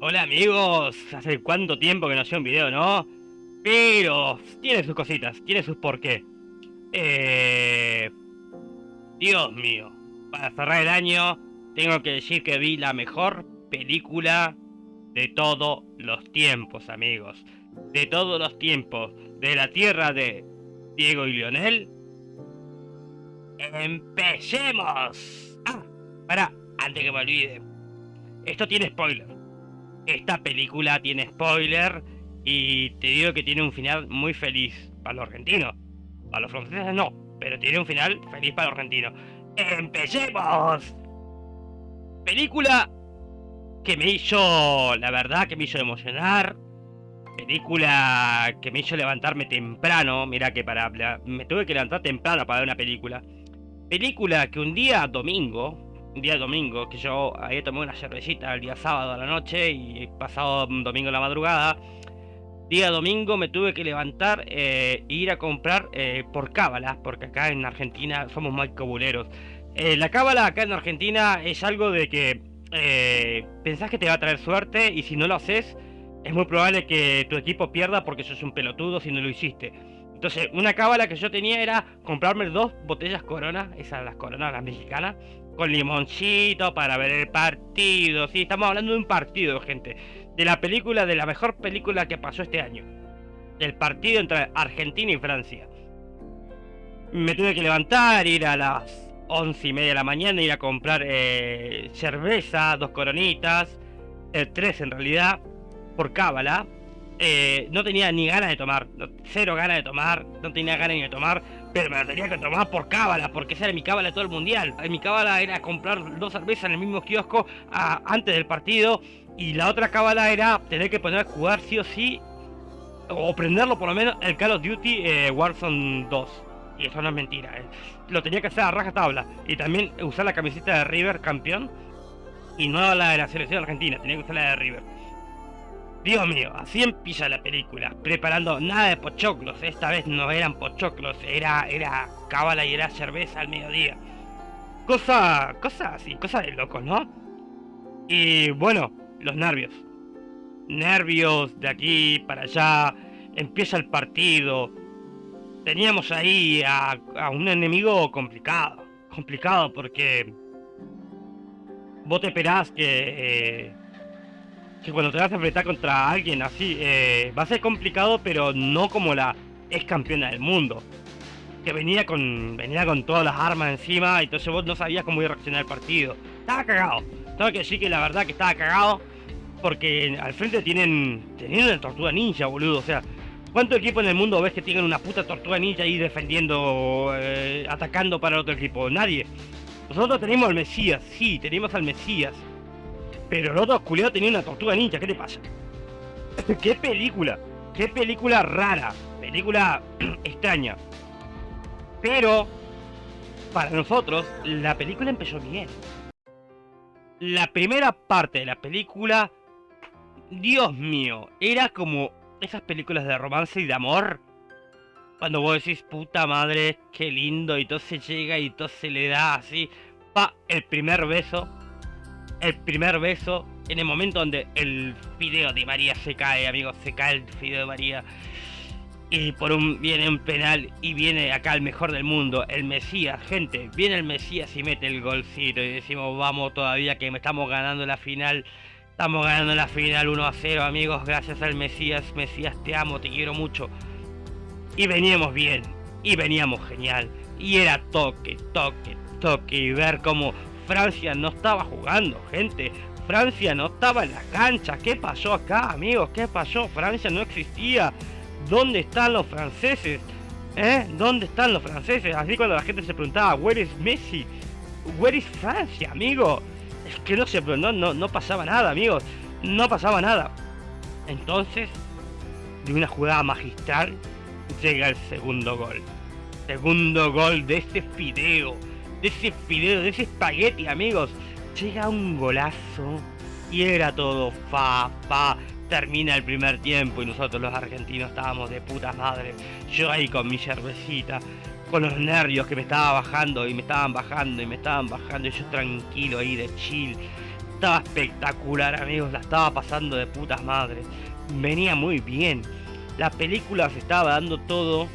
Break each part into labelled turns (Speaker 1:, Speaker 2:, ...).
Speaker 1: Hola amigos, hace cuánto tiempo que no hacía un video, ¿no? Pero tiene sus cositas, tiene sus por qué. Eh... Dios mío, para cerrar el año tengo que decir que vi la mejor película de todos los tiempos, amigos. De todos los tiempos, de la tierra de Diego y Lionel. ¡Empecemos! Ah, para, antes que me olvide. Esto tiene spoiler. Esta película tiene spoiler y te digo que tiene un final muy feliz para los argentinos. Para los franceses no, pero tiene un final feliz para los argentinos. ¡Empecemos! Película que me hizo, la verdad, que me hizo emocionar. Película que me hizo levantarme temprano. Mira que para... Me tuve que levantar temprano para ver una película. Película que un día domingo, día domingo, que yo había tomado una cervecita el día sábado a la noche y pasado domingo en la madrugada, día domingo me tuve que levantar e ir a comprar eh, por cábala, porque acá en Argentina somos muy cobuleros. Eh, la cábala acá en Argentina es algo de que pensás que te va a traer suerte y si no lo haces, es muy probable que tu equipo pierda porque sos un pelotudo si no lo hiciste. Entonces, una cábala que yo tenía era comprarme dos botellas Corona, esas las Coronas, las mexicanas, con limoncito para ver el partido. Sí, estamos hablando de un partido, gente. De la película, de la mejor película que pasó este año. Del partido entre Argentina y Francia. Me tuve que levantar, ir a las once y media de la mañana, ir a comprar eh, cerveza, dos coronitas, tres en realidad, por cábala eh, no tenía ni ganas de tomar, cero ganas de tomar, no tenía ganas ni de tomar, pero me lo tenía que tomar por cábala, porque esa era mi cábala todo el mundial. Eh, mi cábala era comprar dos cervezas en el mismo kiosco antes del partido, y la otra cábala era tener que poner a jugar sí o sí, o prenderlo por lo menos el Call of Duty eh, Warzone 2. Y eso no es mentira, lo tenía que hacer a raja tabla, y también usar la camiseta de River campeón, y no la de la selección argentina, tenía que usar la de River. Dios mío, así empieza la película, preparando nada de pochoclos, esta vez no eran pochoclos, era, era y era cerveza al mediodía. Cosa, cosa así, cosa de locos, ¿no? Y bueno, los nervios. Nervios de aquí para allá, empieza el partido. Teníamos ahí a, un enemigo complicado, complicado porque vos te esperás que... Eh, que cuando te vas a enfrentar contra alguien así, eh, va a ser complicado, pero no como la ex campeona del mundo. Que venía con venía con todas las armas encima, y entonces vos no sabías cómo iba a reaccionar el partido. Estaba cagado. Tengo que decir que la verdad que estaba cagado, porque al frente tienen, tienen una tortuga ninja, boludo. O sea, ¿cuánto equipo en el mundo ves que tienen una puta tortuga ninja ahí defendiendo, eh, atacando para el otro equipo? Nadie. Nosotros tenemos al Mesías, sí, tenemos al Mesías. Pero el otro culiado tenía una tortuga ninja, ¿qué te pasa? ¿Qué película? ¿Qué película rara? Película extraña. Pero, para nosotros, la película empezó bien. La primera parte de la película, Dios mío, era como esas películas de romance y de amor. Cuando vos decís, puta madre, qué lindo, y todo se llega y todo se le da así, pa, el primer beso el primer beso, en el momento donde el fideo de María se cae, amigos, se cae el fideo de María. Y por un viene un penal y viene acá el mejor del mundo, el Mesías, gente, viene el Mesías y mete el golcito y decimos, vamos todavía que me estamos ganando la final. Estamos ganando la final 1 a 0, amigos, gracias al Mesías. Mesías, te amo, te quiero mucho. Y veníamos bien, y veníamos genial. Y era toque, toque, toque, y ver cómo Francia no estaba jugando, gente. Francia no estaba en la cancha. ¿Qué pasó acá, amigos? ¿Qué pasó? Francia no existía. ¿Dónde están los franceses? ¿Eh? ¿Dónde están los franceses? Así cuando la gente se preguntaba, ¿Where is Messi? ¿Where is Francia, amigo? Es que no se no, no, no pasaba nada, amigos. No pasaba nada. Entonces, de una jugada magistral, llega el segundo gol. Segundo gol de este fideo de ese fideo, de ese espagueti, amigos. Llega un golazo y era todo fa, fa. Termina el primer tiempo y nosotros los argentinos estábamos de puta madre. Yo ahí con mi cervecita, con los nervios que me estaba bajando y me estaban bajando y me estaban bajando y yo tranquilo ahí de chill. estaba espectacular, amigos. La estaba pasando de putas madres. Venía muy bien. La película se estaba dando todo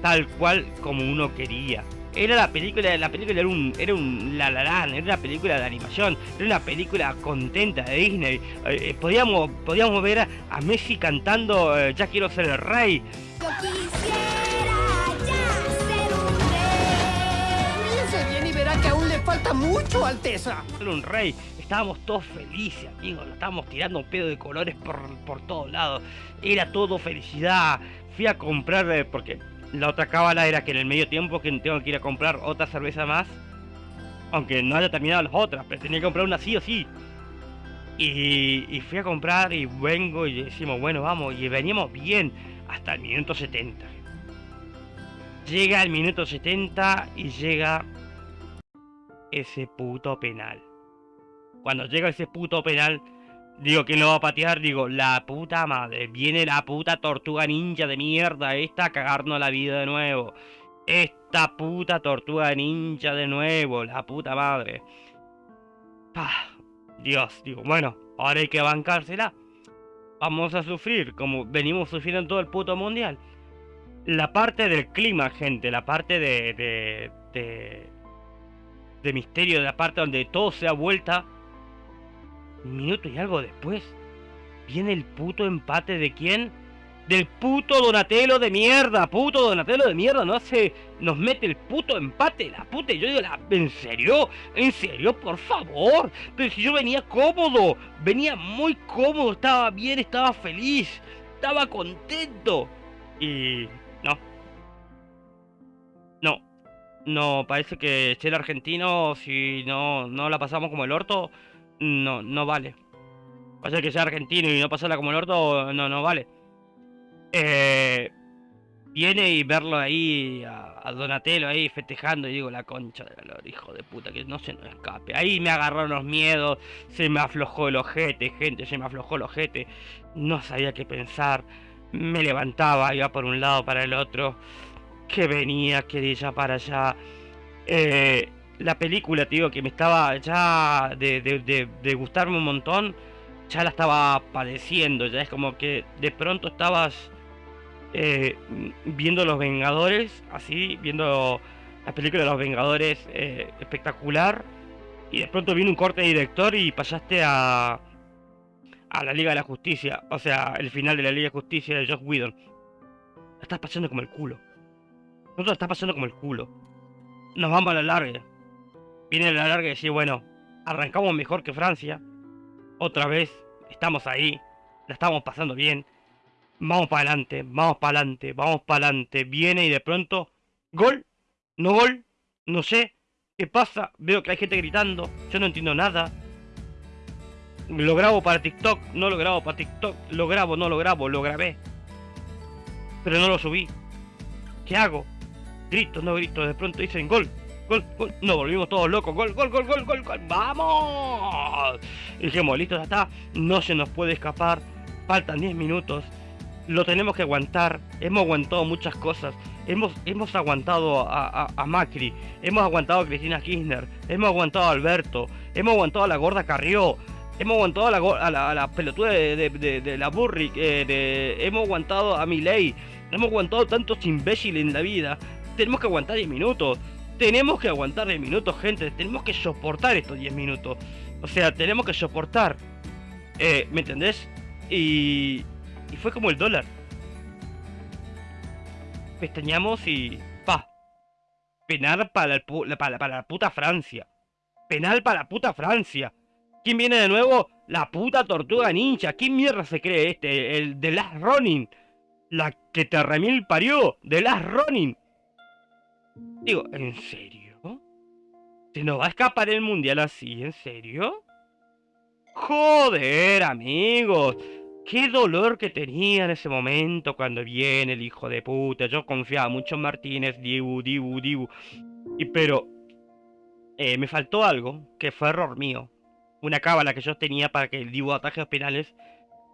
Speaker 1: tal cual como uno quería. Era la película, la película era un, era un la la Land, era una película de animación, era una película contenta de Disney. Eh, eh, podíamos, podíamos ver a, Messi cantando eh, Ya quiero ser el rey.
Speaker 2: Yo quisiera ya ser un rey.
Speaker 3: Piense bien y verá que aún le falta mucho, Alteza.
Speaker 1: Era un rey. Estábamos todos felices, amigos. Lo estábamos tirando un pedo de colores por, por todos lados. Era todo felicidad. Fui a comprar, eh, porque la otra cábala era que en el medio tiempo que tengo que ir a comprar otra cerveza más. Aunque no haya terminado las otras, pero tenía que comprar una sí o sí. Y, y fui a comprar y vengo y decimos, bueno, vamos. Y veníamos bien hasta el minuto 70. Llega el minuto 70 y llega ese puto penal. Cuando llega ese puto penal, digo, ¿quién lo va a patear? Digo, la puta madre. Viene la puta tortuga ninja de mierda esta a cagarnos la vida de nuevo. Esta puta tortuga ninja de nuevo, la puta madre. Pah, Dios, digo, bueno, ahora hay que bancársela. Vamos a sufrir como venimos sufriendo en todo el puto mundial. La parte del clima, gente, la parte de, de, de, de misterio, de la parte donde todo se ha vuelta. Minuto y algo después, viene el puto empate de quién? Del puto Donatello de mierda, puto Donatello de mierda, no hace, nos mete el puto empate, la puta, yo digo, la, ¿en serio? ¿En serio? Por favor, pero si yo venía cómodo, venía muy cómodo, estaba bien, estaba feliz, estaba contento, y no, no, no, parece que ser argentino, si no, no la pasamos como el orto, no, no vale. Pasa que sea argentino y no pasarla como el orto, no, no vale. Eh, viene y verlo ahí, a, a Donatello ahí festejando, y digo, la concha de la hijo de puta, que no se nos escape. Ahí me agarraron los miedos, se me aflojó el ojete, gente, se me aflojó el ojete. No sabía qué pensar. Me levantaba, iba por un lado para el otro. Que venía, que de allá para allá. Eh, la película, tío, que me estaba ya de, de, de, gustarme un montón, ya la estaba padeciendo. Ya es como que de pronto estabas eh, viendo Los Vengadores, así, viendo la película de Los Vengadores eh, espectacular, y de pronto vino un corte de director y pasaste a, a la Liga de la Justicia, o sea, el final de la Liga de Justicia de Josh Whedon. La estás pasando como el culo. No te lo estás pasando como el culo. Nos vamos a la larga. Viene la larga y decir, bueno, arrancamos mejor que Francia. Otra vez, estamos ahí, la estamos pasando bien. Vamos para adelante, vamos para adelante, vamos para adelante. Viene y de pronto, gol, no gol, no sé qué pasa. Veo que hay gente gritando, yo no entiendo nada. Lo grabo para TikTok, no lo grabo para TikTok, lo grabo, no lo grabo, lo grabé. Pero no lo subí. ¿Qué hago? Grito, no grito, de pronto dicen gol, Nos volvimos todos locos, gol, gol, gol, gol, gol, gol. ¡Vamos! Dijimos, listo, ya está, no se nos puede escapar. Faltan 10 minutos lo tenemos que aguantar. Hemos aguantado muchas cosas. Hemos, hemos aguantado a, a, a, Macri, hemos aguantado a Cristina Kirchner, hemos aguantado a Alberto, hemos aguantado a la gorda Carrió, hemos aguantado a la, a la, pelotuda de, de, la Burri, eh, hemos aguantado a Milei, hemos aguantado tantos imbéciles en la vida. Tenemos que aguantar 10 minutos. Tenemos que aguantar 10 minutos, gente. Tenemos que soportar estos 10 minutos. O sea, tenemos que soportar. Eh, ¿Me entendés? Y, y fue como el dólar. Pestañamos y... ¡Pa! Penal para, el para, para la puta Francia. Penal para la puta Francia. ¿Quién viene de nuevo? La puta tortuga ninja. ¿Quién mierda se cree este? El de Last Ronin. La que te remil parió. De Last Ronin. Digo, ¿en serio? ¿Se nos va a escapar el mundial así? ¿En serio? Joder, amigos. Qué dolor que tenía en ese momento cuando viene el hijo de puta. Yo confiaba mucho en Martínez, Dibu, Dibu, Dibu. Y pero eh, me faltó algo que fue error mío. Una cábala que yo tenía para que el Dibu ataje los penales.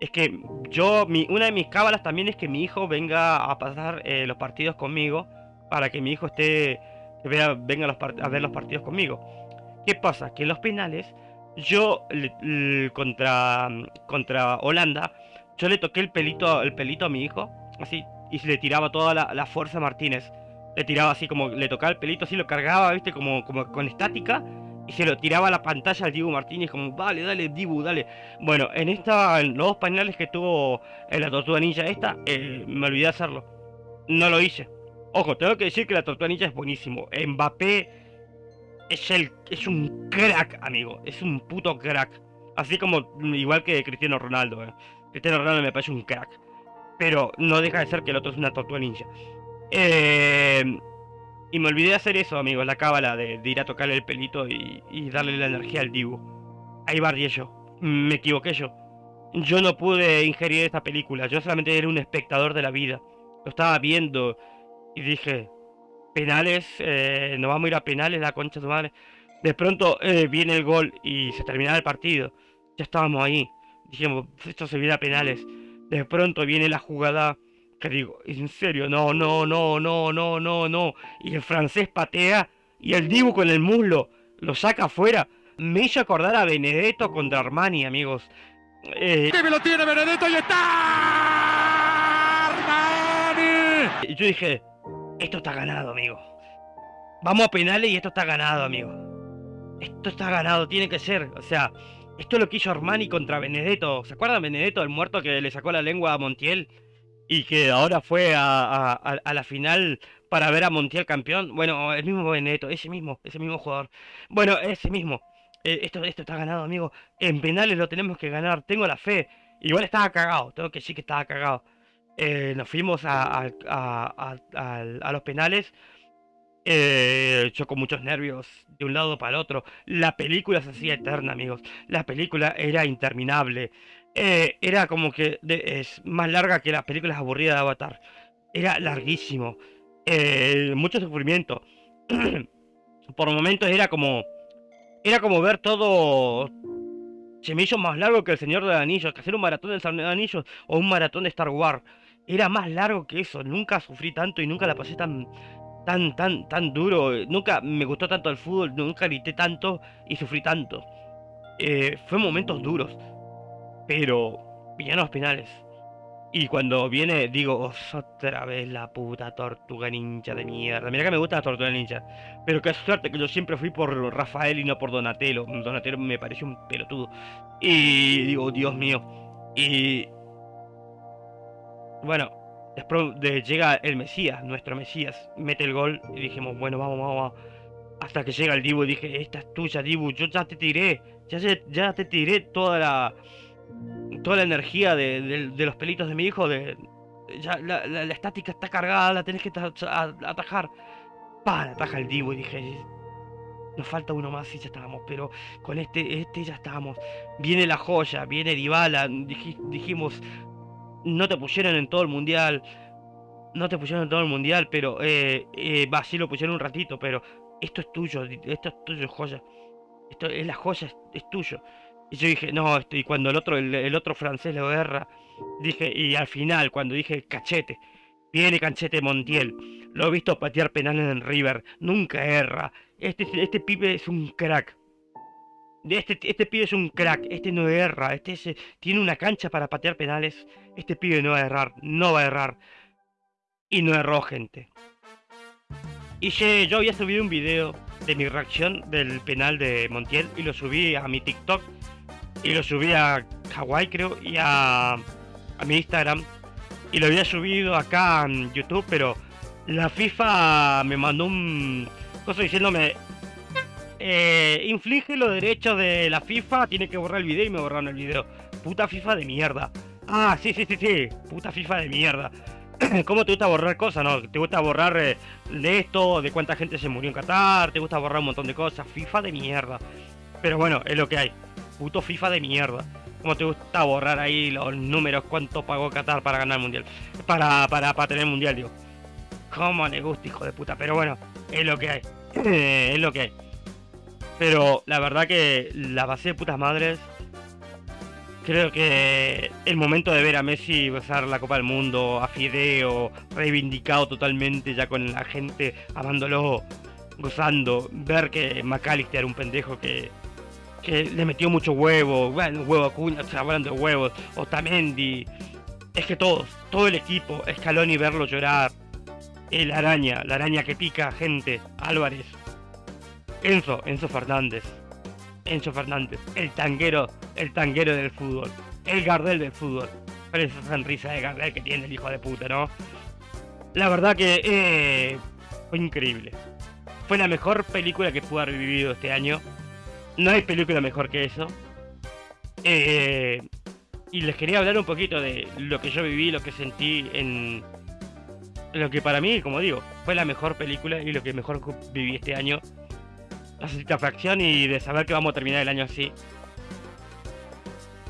Speaker 1: Es que yo, una de mis cábalas también es que mi hijo venga a pasar eh, los partidos conmigo. Para que mi hijo esté, vea, venga los a ver los partidos conmigo. ¿Qué pasa? Que en los penales yo contra, contra Holanda, yo le toqué el pelito, el pelito a mi hijo, así, y le tiraba toda la, fuerza a Martínez. Le tiraba así como, le tocaba el pelito, así lo cargaba, viste, como, como con estática, y se lo tiraba a la pantalla al Dibu Martínez, como, dale, dale, Dibu, dale. Bueno, en esta, en los dos que tuvo en la Tortuga Ninja esta, eh, me olvidé de hacerlo. No lo hice. Ojo, tengo que decir que la Tortuga Ninja es buenísimo. Mbappé es el es un crack, amigo. Es un puto crack. Así como mm, igual que Cristiano Ronaldo. eh. Cristiano Ronaldo me parece un crack. Pero no deja de ser que el otro es una tortuga ninja. Eh, y me olvidé de hacer eso, amigo. La cábala de, ir a tocarle el pelito y, y darle la energía al Dibu. Ahí barrié yo. Me equivoqué yo. Yo no pude ingerir esta película. Yo solamente era un espectador de la vida. Lo estaba viendo y dije, penales, eh, nos vamos a ir a penales, la concha de tu madre. De pronto eh, viene el gol y se terminaba el partido. Ya estábamos ahí. Dijimos, esto se viene a penales. De pronto viene la jugada que digo, en serio, no, no, no, no, no, no, no. Y el francés patea y el Dibu con el muslo lo saca afuera. Me hizo acordar a Benedetto contra Armani, amigos. Eh,
Speaker 4: ¡Que me lo tiene Benedetto y está! ¡Armani!
Speaker 1: Y yo dije, esto está ganado, amigo. Vamos a penales y esto está ganado, amigo. Esto está ganado, tiene que ser. O sea, esto es lo que hizo Armani contra Benedetto. ¿Se acuerdan Benedetto, el muerto que le sacó la lengua a Montiel? Y que ahora fue a, la final para ver a Montiel campeón. Bueno, el mismo Benedetto, ese mismo, ese mismo jugador. Bueno, ese mismo. Eh, esto, esto está ganado, amigo. En penales lo tenemos que ganar. Tengo la fe. Igual estaba cagado, tengo que decir que estaba cagado. Eh, nos fuimos a, los penales. Eh, yo con muchos nervios de un lado para el otro. La película se hacía eterna, amigos. La película era interminable. Eh, era como que es más larga que las películas aburridas de Avatar. Era larguísimo. Eh, mucho sufrimiento. Por momentos era como. Era como ver todo. Se más largo que el Señor de los Anillos. Que hacer un maratón del Señor de los Anillos o un maratón de Star Wars. Era más largo que eso. Nunca sufrí tanto y nunca la pasé tan, tan, tan, tan duro. Nunca me gustó tanto el fútbol, nunca grité tanto y sufrí tanto. Eh, fue momentos duros, pero vinieron los penales. Y cuando viene, digo, "Oh, otra vez la puta tortuga ninja de mierda. Mira que me gusta la tortuga ninja. Pero qué suerte que yo siempre fui por Rafael y no por Donatello. Donatello me pareció un pelotudo. Y digo, Dios mío. Y bueno, después de, llega el Mesías, nuestro Mesías, mete el gol y dijimos, bueno, vamos, vamos, vamos. Hasta que llega el Dibu y dije, esta es tuya, Dibu, yo ya te tiré, ya, te tiré toda la toda la energía de, de- los pelitos de mi hijo, ya la, estática está cargada, la tenés que atajar. Pa, ataja el Dibu y dije, nos falta uno más y ya estábamos, pero con este, este ya estábamos. Viene la joya, viene Dybala, dij- dijimos, no te pusieron en todo el mundial, no te pusieron en todo el mundial, pero eh, eh, va, sí lo pusieron un ratito, pero esto es tuyo, esto es tuyo, joya. Esto es la joya, es, es tuyo. Y yo dije, no, esto, y cuando el otro, el, otro francés lo erra, dije, y al final, cuando dije cachete, viene cachete Montiel, lo he visto patear penales en River, nunca erra. Este, este pibe es un crack. Este, este pibe es un crack, este no erra, este es- tiene una cancha para patear penales, este pibe no va a errar, no va a errar. Y no erró, gente. Y yo había subido un video de mi reacción del penal de Montiel y lo subí a mi TikTok y lo subí a Kawaii creo y a, a mi Instagram y lo había subido acá en YouTube pero la FIFA me mandó un cosa diciéndome eh, inflige los derechos de la FIFA tiene que borrar el video y me borraron el video puta FIFA de mierda ah sí sí sí sí puta FIFA de mierda ¿Cómo te gusta borrar cosas, no? ¿Te gusta borrar eh, de esto, de cuánta gente se murió en Qatar? ¿Te gusta borrar un montón de cosas? FIFA de mierda. Pero bueno, es lo que hay. Puto FIFA de mierda. ¿Cómo te gusta borrar ahí los números? ¿Cuánto pagó Qatar para ganar el mundial? Para, para, para tener el mundial, digo. ¿Cómo le gusta, hijo de puta? Pero bueno, es lo que hay. es lo que hay. Pero la verdad que la pasé de putas madres. Creo que el momento de ver a Messi besar la Copa del Mundo, a Fideo, reivindicado totalmente ya con la gente amándolo, gozando, ver que McAllister era un pendejo que que le metió mucho huevo, bueno, huevo Acuña, hablando de huevos, Otamendi, es que todos, todo el equipo, Scaloni verlo llorar, el araña, la araña que pica gente, Álvarez, Enzo, Enzo Fernández, Enzo Fernández, el tanguero, el tanguero del fútbol, el Gardel del fútbol, pero esa sonrisa de Gardel que tiene el hijo de puta, ¿no? La verdad que eh, fue increíble. Fue la mejor película que pude haber vivido este año. No hay película mejor que eso. Eh, y les quería hablar un poquito de lo que yo viví, lo que sentí en lo que para mí, como digo, fue la mejor película y lo que mejor viví este año. La satisfacción y de saber que vamos a terminar el año así.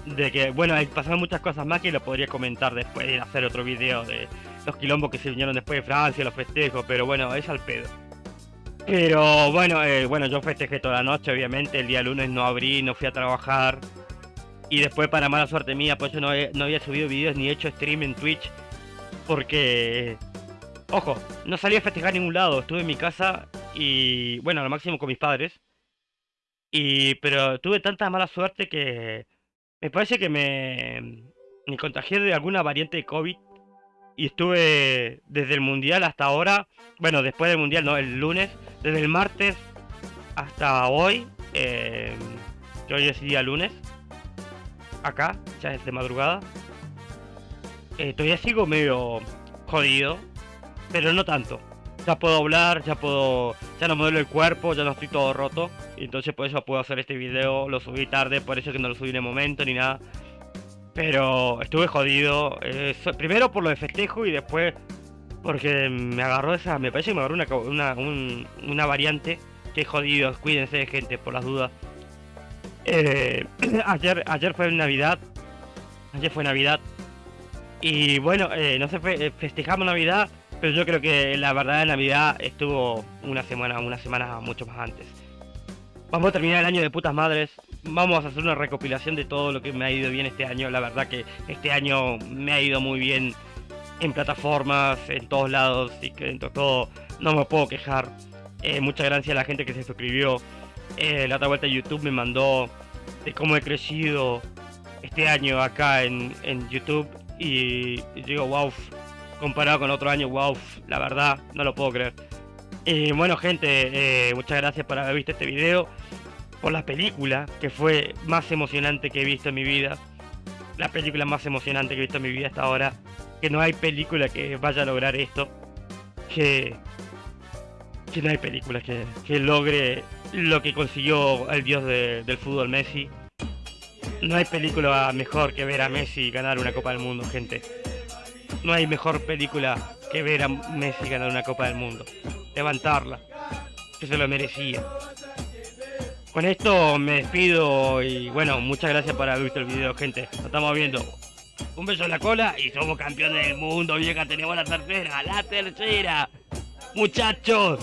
Speaker 1: De que, bueno, pasaron muchas cosas más que lo podría comentar después de hacer otro video de los quilombos que se vinieron después de Francia, los festejos, pero bueno, es al pedo. Pero bueno, eh, bueno, yo festejé toda la noche, obviamente, el día lunes no abrí, no fui a trabajar. Y después, para mala suerte mía, pues yo no, no había subido videos ni hecho stream en Twitch. Porque, ojo, no salí a festejar a ningún lado, estuve en mi casa y, bueno, al máximo con mis padres. Y, pero tuve tanta mala suerte que me parece que me, contagié de alguna variante de COVID y estuve desde el mundial hasta ahora, bueno, después del mundial, no, el lunes, desde el martes hasta hoy, eh, hoy es día lunes, acá, ya es de madrugada. Eh, todavía sigo medio jodido, pero no tanto. Ya puedo hablar, ya puedo, ya no me duele el cuerpo, ya no estoy todo roto. Y entonces por eso puedo hacer este video, lo subí tarde, por eso que no lo subí en el momento ni nada. Pero estuve jodido. Eh, primero por lo de festejo y después porque me agarró esa. Me parece que me agarró una, una, variante. Que jodido. Cuídense de gente por las dudas. Eh, ayer, ayer fue Navidad. Ayer fue Navidad. Y bueno, eh, no sé, festejamos Navidad. Pero yo creo que la verdad de Navidad estuvo una semana, una semana mucho más antes. Vamos a terminar el año de putas madres vamos a hacer una recopilación de todo lo que me ha ido bien este año. La verdad que este año me ha ido muy bien en plataformas, en todos lados y que dentro de todo no me puedo quejar. Eh, muchas gracias a la gente que se suscribió. Eh, la otra vuelta de YouTube me mandó de cómo he crecido este año acá en, YouTube y, digo, wow, comparado con otro año, wow, la verdad, no lo puedo creer. Y bueno gente, eh, muchas gracias por haber visto este video por la película que fue más emocionante que he visto en mi vida. La película más emocionante que he visto en mi vida hasta ahora. Que no hay película que vaya a lograr esto. Que, no hay película que logre lo que consiguió el dios del fútbol Messi. No hay película mejor que ver a Messi ganar una Copa del Mundo, gente. No hay mejor película que ver a Messi ganar una Copa del Mundo. Levantarla, que se lo merecía. Con esto me despido y bueno, muchas gracias por haber visto el video, gente. Nos estamos viendo. Un beso en la cola y somos campeones del mundo, vieja. Tenemos la tercera, la tercera. Muchachos.